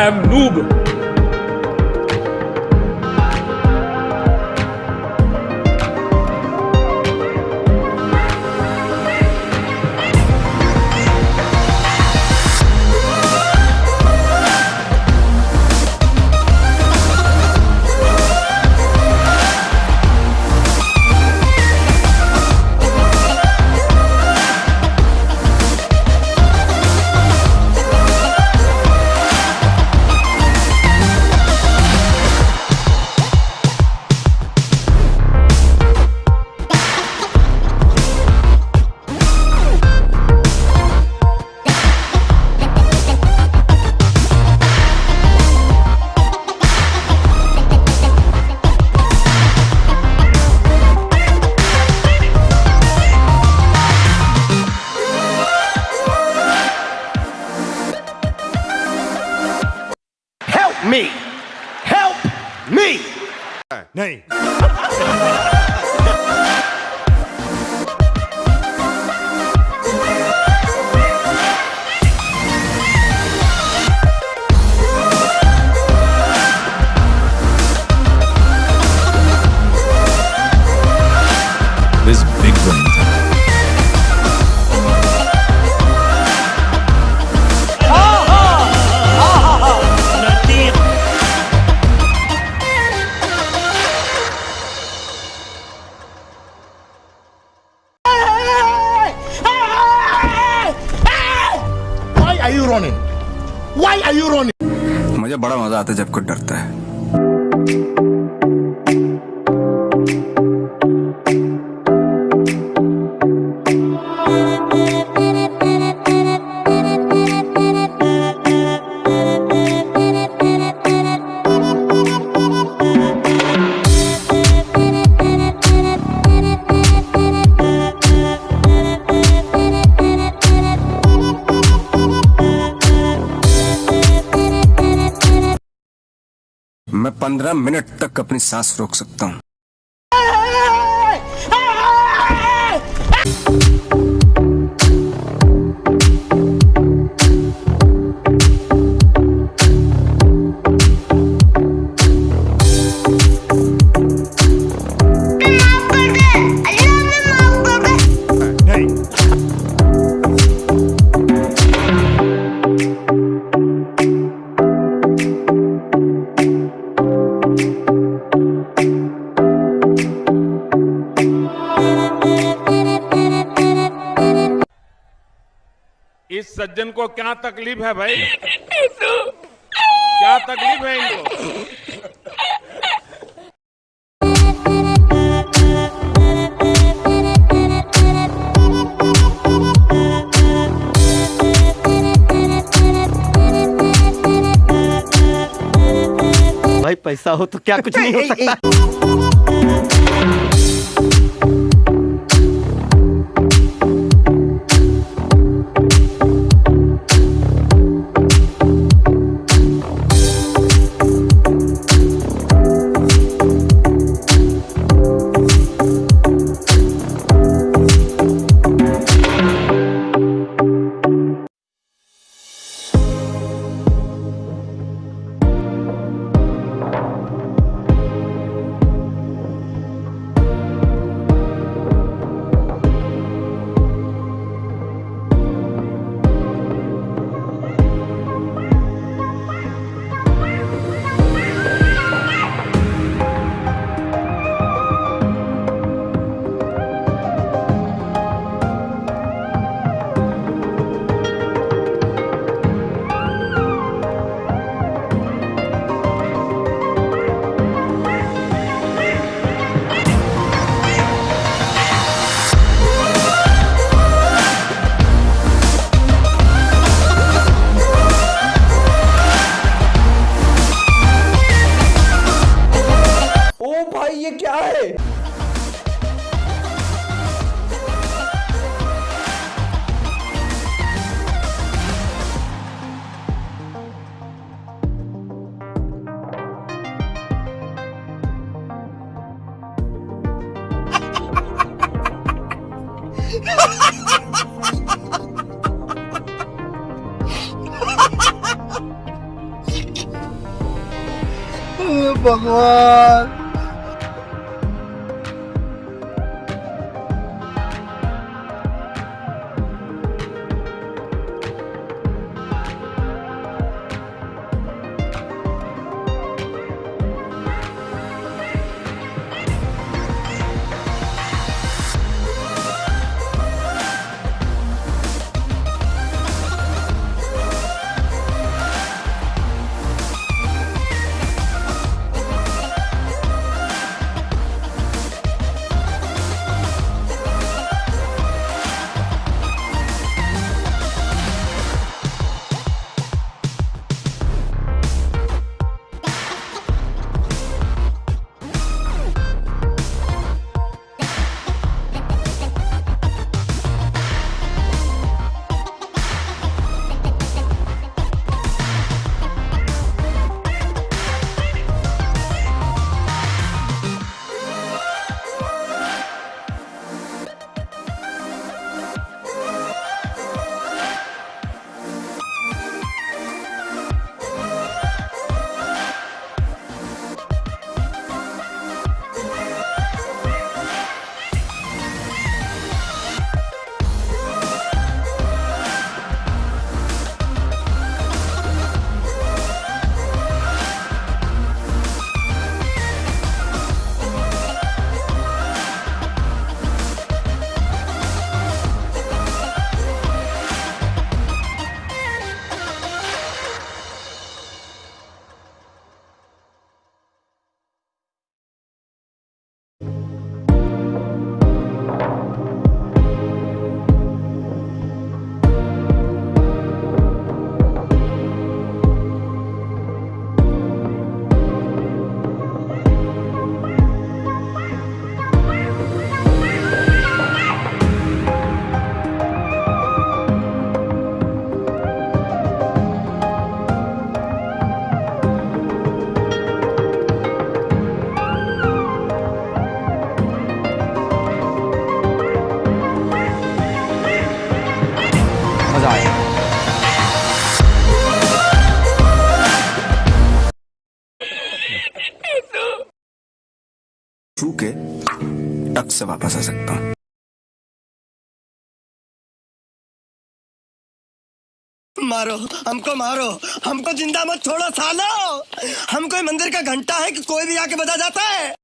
Am noob. नहीं मज़ा आता है जब कोई डरता है। पंद्रह मिनट तक अपनी सांस रोक सकता हूँ। सज्जन को क्या तकलीफ़ है भाई? क्या तकलीफ़ है इनको? भाई पैसा हो तो क्या कुछ नहीं हो सकता? Bakwan! छू के टक से वापस आ सकता हूँ। मारो, हमको मारो। हमको ज़िंदा मत छोड़ो, सालो। हम कोई मंदिर का घंटा है कि कोई भी आके बजा जाता है।